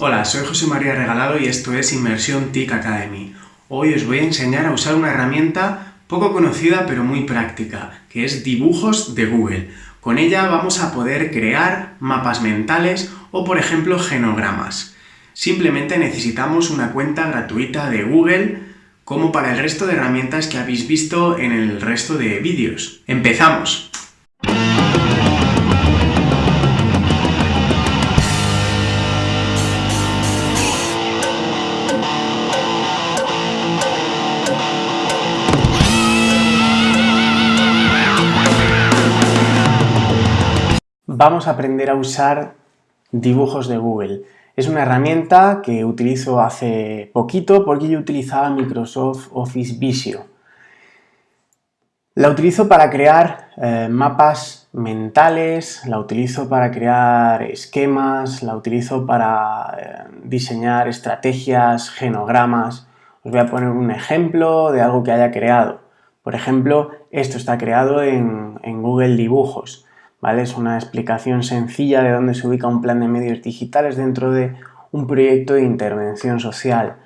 Hola, soy José María Regalado y esto es Inmersión TIC Academy. Hoy os voy a enseñar a usar una herramienta poco conocida pero muy práctica, que es Dibujos de Google. Con ella vamos a poder crear mapas mentales o, por ejemplo, genogramas. Simplemente necesitamos una cuenta gratuita de Google, como para el resto de herramientas que habéis visto en el resto de vídeos. ¡Empezamos! Vamos a aprender a usar dibujos de Google. Es una herramienta que utilizo hace poquito porque yo utilizaba Microsoft Office Visio. La utilizo para crear eh, mapas mentales, la utilizo para crear esquemas, la utilizo para eh, diseñar estrategias, genogramas. Os voy a poner un ejemplo de algo que haya creado. Por ejemplo, esto está creado en, en Google Dibujos. Es una explicación sencilla de dónde se ubica un plan de medios digitales dentro de un proyecto de intervención social,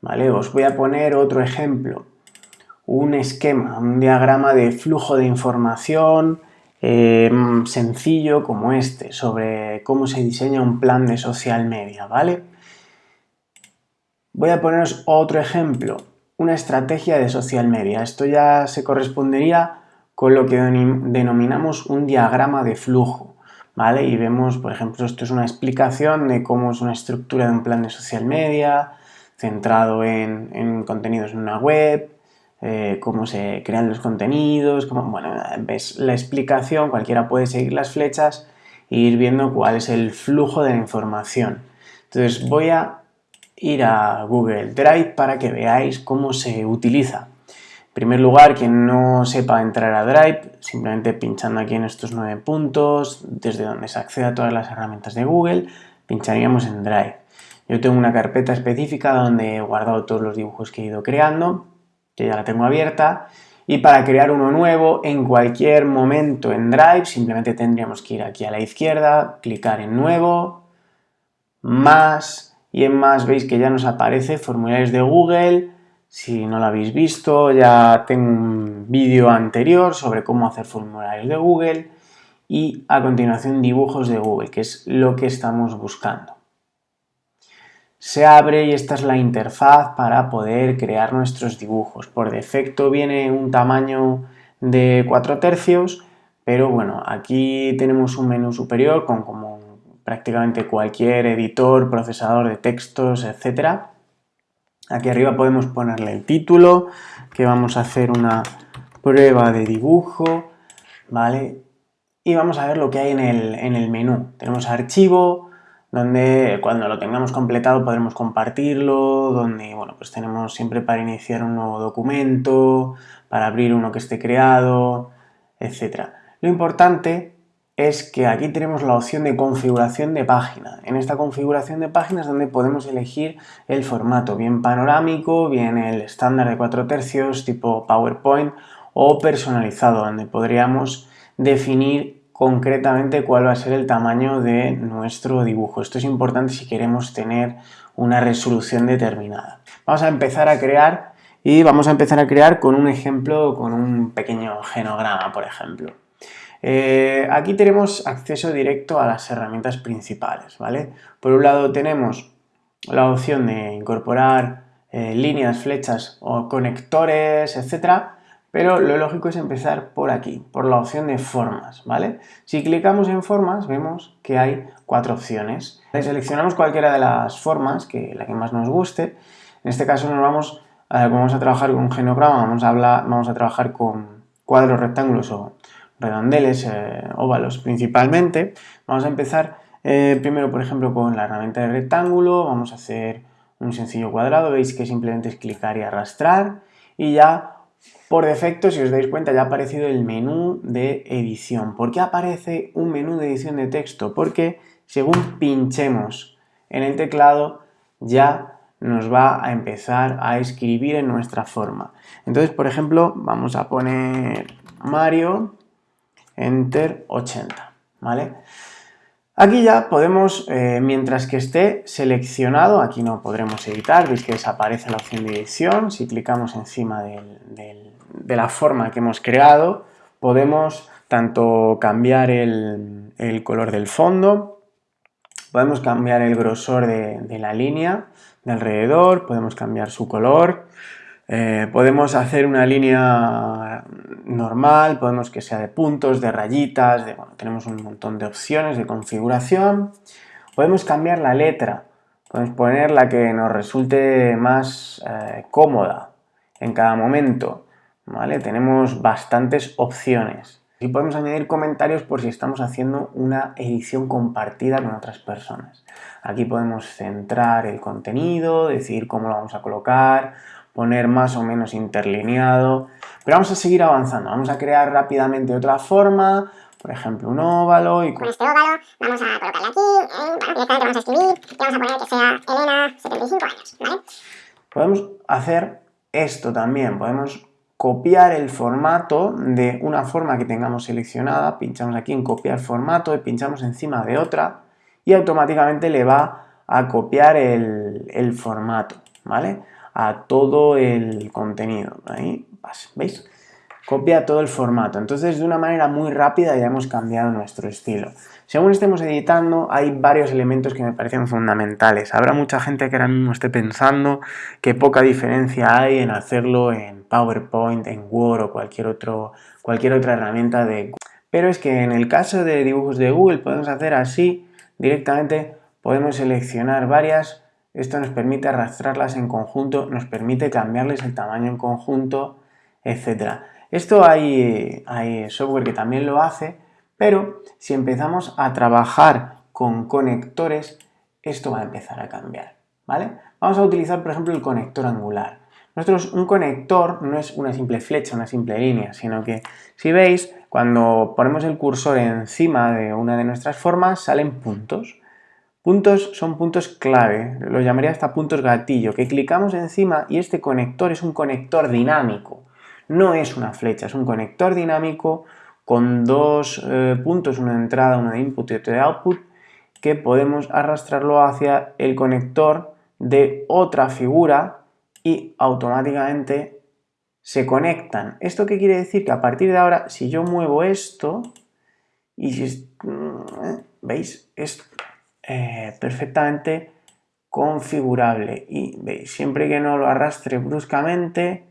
¿vale? Os voy a poner otro ejemplo, un esquema, un diagrama de flujo de información em, sencillo como este, sobre cómo se diseña un plan de social media, ¿vale? Voy a poneros otro ejemplo, una estrategia de social media. Esto ya se correspondería con lo que denominamos un diagrama de flujo. ¿vale? Y vemos, por ejemplo, esto es una explicación de cómo es una estructura de un plan de social media, centrado en, contenidos en una web, eh, cómo se crean los contenidos, cómo, bueno, ves la explicación, cualquiera puede seguir las flechas e ir viendo cuál es el flujo de la información. Entonces voy a ir a Google Drive para que veáis cómo se utiliza. En primer lugar, quien no sepa entrar a Drive, simplemente pinchando aquí en estos nueve puntos, desde donde se accede a todas las herramientas de Google, pincharíamos en Drive. Yo tengo una carpeta específica donde he guardado todos los dibujos que he ido creando, que ya la tengo abierta, y para crear uno nuevo, en cualquier momento en Drive, simplemente tendríamos que ir aquí a la izquierda, clicar en Nuevo, Más, y en Más veis que ya nos aparece formularios de Google, si no lo habéis visto, ya tengo un vídeo anterior sobre cómo hacer formularios de Google y a continuación dibujos de Google, que es lo que estamos buscando. Se abre y esta es la interfaz para poder crear nuestros dibujos. Por defecto viene un tamaño de 4 tercios, pero bueno, aquí tenemos un menú superior con como prácticamente cualquier editor, procesador de textos, etcétera Aquí arriba podemos ponerle el título, que vamos a hacer una prueba de dibujo, ¿vale? Y vamos a ver lo que hay en el, en el menú. Tenemos archivo, donde cuando lo tengamos completado podremos compartirlo, donde bueno, pues tenemos siempre para iniciar un nuevo documento, para abrir uno que esté creado, etc. Lo importante es que aquí tenemos la opción de configuración de página. En esta configuración de páginas donde podemos elegir el formato, bien panorámico, bien el estándar de 4 tercios tipo PowerPoint o personalizado, donde podríamos definir concretamente cuál va a ser el tamaño de nuestro dibujo. Esto es importante si queremos tener una resolución determinada. Vamos a empezar a crear y vamos a empezar a crear con un ejemplo, con un pequeño genograma, por ejemplo. Eh, aquí tenemos acceso directo a las herramientas principales, ¿vale? Por un lado tenemos la opción de incorporar eh, líneas, flechas o conectores, etcétera, pero lo lógico es empezar por aquí, por la opción de formas, ¿vale? Si clicamos en formas vemos que hay cuatro opciones. Seleccionamos cualquiera de las formas, que la que más nos guste. En este caso nos vamos, vamos a trabajar con genograma, vamos a, hablar, vamos a trabajar con cuadros, rectángulos o redondeles, eh, óvalos principalmente. Vamos a empezar eh, primero, por ejemplo, con la herramienta de rectángulo. Vamos a hacer un sencillo cuadrado. Veis que simplemente es clicar y arrastrar. Y ya, por defecto, si os dais cuenta, ya ha aparecido el menú de edición. ¿Por qué aparece un menú de edición de texto? Porque según pinchemos en el teclado, ya nos va a empezar a escribir en nuestra forma. Entonces, por ejemplo, vamos a poner Mario Enter 80, ¿vale? Aquí ya podemos, eh, mientras que esté seleccionado, aquí no podremos editar, veis que desaparece la opción de edición, si clicamos encima de la forma que hemos creado, podemos tanto cambiar el, color del fondo, podemos cambiar el grosor de la línea de alrededor, podemos cambiar su color, eh, podemos hacer una línea normal, podemos que sea de puntos, de rayitas, tenemos un montón de opciones de configuración. Podemos cambiar la letra, podemos poner la que nos resulte más eh, cómoda en cada momento. ¿vale? Tenemos bastantes opciones. Y podemos añadir comentarios por si estamos haciendo una edición compartida con otras personas. Aquí podemos centrar el contenido, decidir cómo lo vamos a colocar, poner más o menos interlineado, pero vamos a seguir avanzando, vamos a crear rápidamente otra forma, por ejemplo un óvalo y con este óvalo vamos a colocarle aquí, eh, vamos a escribir y vamos a poner que sea Elena, 75 años, ¿vale? Podemos hacer esto también, podemos copiar el formato de una forma que tengamos seleccionada, pinchamos aquí en copiar formato y pinchamos encima de otra y automáticamente le va a copiar el, el formato, ¿vale? A todo el contenido. Ahí, ¿veis? Copia todo el formato. Entonces, de una manera muy rápida ya hemos cambiado nuestro estilo. Según estemos editando, hay varios elementos que me parecen fundamentales. Habrá mucha gente que ahora mismo esté pensando que poca diferencia hay en hacerlo en PowerPoint, en Word o cualquier, otro, cualquier otra herramienta de Pero es que en el caso de dibujos de Google podemos hacer así, directamente podemos seleccionar varias esto nos permite arrastrarlas en conjunto, nos permite cambiarles el tamaño en conjunto, etc. Esto hay, hay software que también lo hace, pero si empezamos a trabajar con conectores, esto va a empezar a cambiar, ¿vale? Vamos a utilizar, por ejemplo, el conector angular. Nosotros, un conector no es una simple flecha, una simple línea, sino que, si veis, cuando ponemos el cursor encima de una de nuestras formas, salen puntos. Puntos son puntos clave, lo llamaría hasta puntos gatillo, que clicamos encima y este conector es un conector dinámico. No es una flecha, es un conector dinámico con dos eh, puntos, una de entrada, una de input y otra de output, que podemos arrastrarlo hacia el conector de otra figura y automáticamente se conectan. ¿Esto qué quiere decir? Que a partir de ahora, si yo muevo esto, y si, mm, ¿veis? Esto eh, perfectamente configurable y veis, siempre que no lo arrastre bruscamente,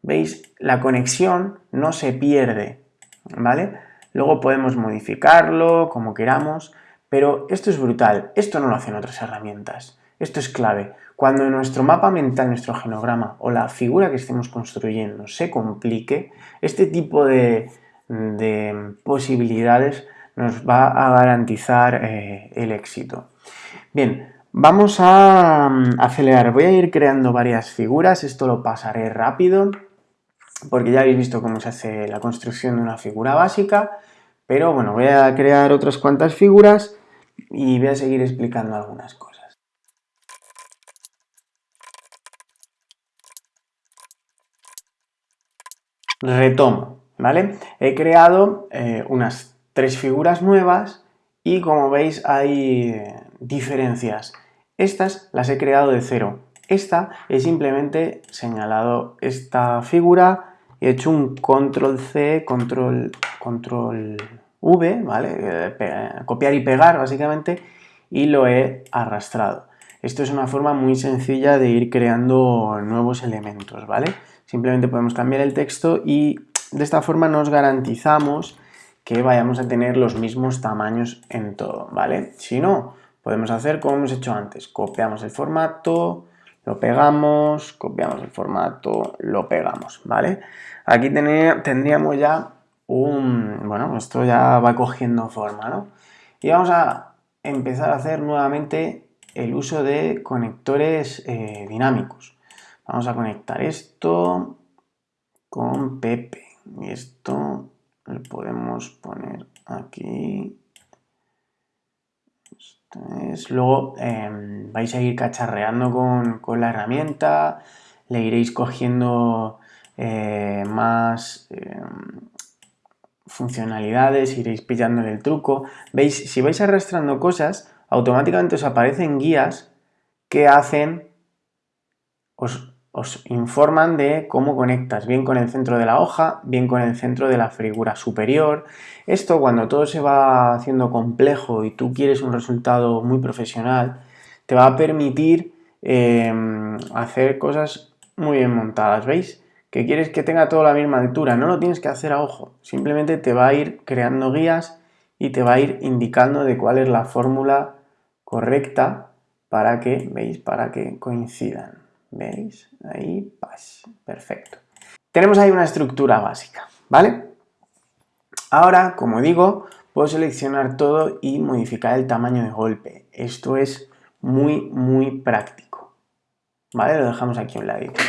veis, la conexión no se pierde, ¿vale? Luego podemos modificarlo como queramos, pero esto es brutal, esto no lo hacen otras herramientas, esto es clave. Cuando nuestro mapa mental, nuestro genograma o la figura que estemos construyendo se complique, este tipo de, de posibilidades nos va a garantizar eh, el éxito. Bien, vamos a mm, acelerar. Voy a ir creando varias figuras, esto lo pasaré rápido, porque ya habéis visto cómo se hace la construcción de una figura básica, pero bueno, voy a crear otras cuantas figuras y voy a seguir explicando algunas cosas. Retomo, ¿vale? He creado eh, unas tres figuras nuevas y como veis hay diferencias. Estas las he creado de cero. Esta es simplemente señalado esta figura, he hecho un control C, control, control V, ¿vale? Eh, copiar y pegar básicamente y lo he arrastrado. Esto es una forma muy sencilla de ir creando nuevos elementos, ¿vale? Simplemente podemos cambiar el texto y de esta forma nos garantizamos que vayamos a tener los mismos tamaños en todo, ¿vale? Si no, podemos hacer como hemos hecho antes, copiamos el formato, lo pegamos, copiamos el formato, lo pegamos, ¿vale? Aquí tendríamos ya un... bueno, esto ya va cogiendo forma, ¿no? Y vamos a empezar a hacer nuevamente el uso de conectores eh, dinámicos. Vamos a conectar esto con Pepe y esto le podemos poner aquí. Luego em, vais a ir cacharreando con, la herramienta. Le iréis cogiendo eh, más em, funcionalidades, iréis pillándole el truco. Veis, si vais arrastrando cosas, automáticamente os aparecen guías que hacen, os, os informan de cómo conectas, bien con el centro de la hoja, bien con el centro de la figura superior. Esto cuando todo se va haciendo complejo y tú quieres un resultado muy profesional, te va a permitir eh, hacer cosas muy bien montadas, ¿veis? que quieres que tenga toda la misma altura, no lo tienes que hacer a ojo, simplemente te va a ir creando guías y te va a ir indicando de cuál es la fórmula correcta para que, ¿veis? Para que coincidan, ¿veis? Ahí, perfecto. Tenemos ahí una estructura básica, ¿vale? Ahora, como digo, puedo seleccionar todo y modificar el tamaño de golpe. Esto es muy, muy práctico, ¿vale? Lo dejamos aquí a un ladito.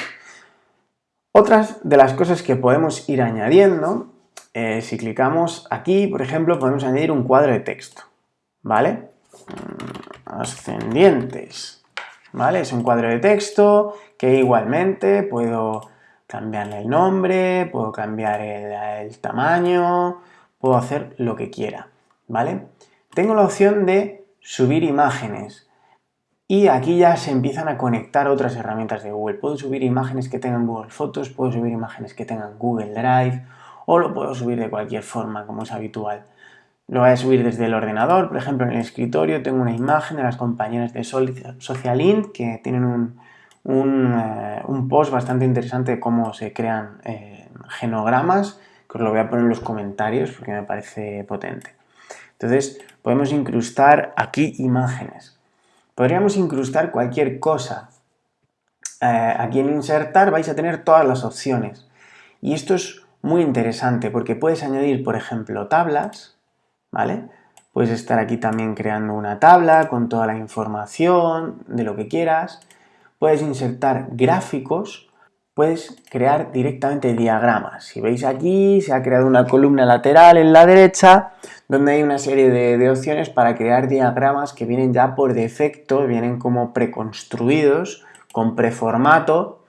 Otras de las cosas que podemos ir añadiendo, eh, si clicamos aquí, por ejemplo, podemos añadir un cuadro de texto, ¿vale? Mm, ascendientes, ¿vale? Es un cuadro de texto que igualmente puedo cambiarle el nombre, puedo cambiar el tamaño, puedo hacer lo que quiera, ¿vale? Tengo la opción de subir imágenes. Y aquí ya se empiezan a conectar otras herramientas de Google. Puedo subir imágenes que tengan Google Fotos, puedo subir imágenes que tengan Google Drive o lo puedo subir de cualquier forma, como es habitual. Lo voy a subir desde el ordenador, por ejemplo en el escritorio tengo una imagen de las compañeras de Socialint que tienen un, eh, un, post bastante interesante de cómo se crean eh, genogramas, que os lo voy a poner en los comentarios porque me parece potente. Entonces podemos incrustar aquí imágenes. Podríamos incrustar cualquier cosa. Eh, aquí en insertar vais a tener todas las opciones. Y esto es muy interesante porque puedes añadir, por ejemplo, tablas, Puedes estar aquí también creando una tabla con toda la información de lo que quieras. Puedes insertar gráficos, puedes crear directamente diagramas. Si veis aquí, se ha creado una columna lateral en la derecha donde hay una serie de, opciones para crear diagramas que vienen ya por defecto, vienen como preconstruidos, con preformato,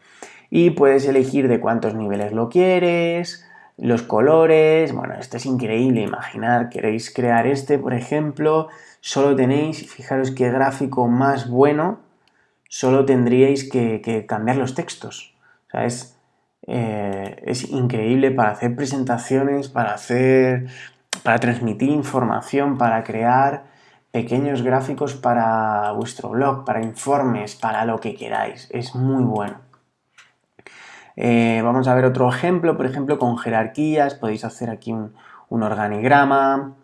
y puedes elegir de cuántos niveles lo quieres, los colores, bueno, esto es increíble, imaginar, queréis crear este, por ejemplo, solo tenéis, fijaros qué gráfico más bueno, solo tendríais que, cambiar los textos, o sea, es, eh, es increíble para hacer presentaciones, para hacer para transmitir información, para crear pequeños gráficos para vuestro blog, para informes, para lo que queráis. Es muy bueno. Eh, vamos a ver otro ejemplo, por ejemplo con jerarquías, podéis hacer aquí un, organigrama,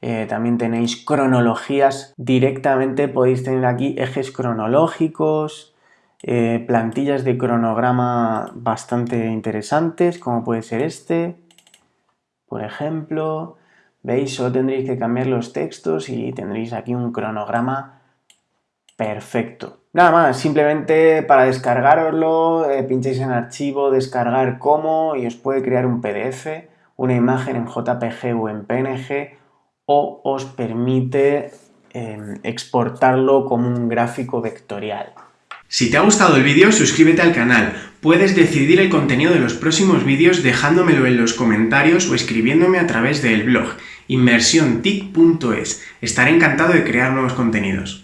eh, también tenéis cronologías, directamente podéis tener aquí ejes cronológicos, eh, plantillas de cronograma bastante interesantes, como puede ser este, por ejemplo, ¿Veis? Solo tendréis que cambiar los textos y tendréis aquí un cronograma perfecto. Nada más, simplemente para descargaroslo, eh, pincháis en archivo, descargar como y os puede crear un PDF, una imagen en JPG o en PNG o os permite em, exportarlo como un gráfico vectorial. Si te ha gustado el vídeo, suscríbete al canal. Puedes decidir el contenido de los próximos vídeos dejándomelo en los comentarios o escribiéndome a través del blog inmersiontic.es. Estaré encantado de crear nuevos contenidos.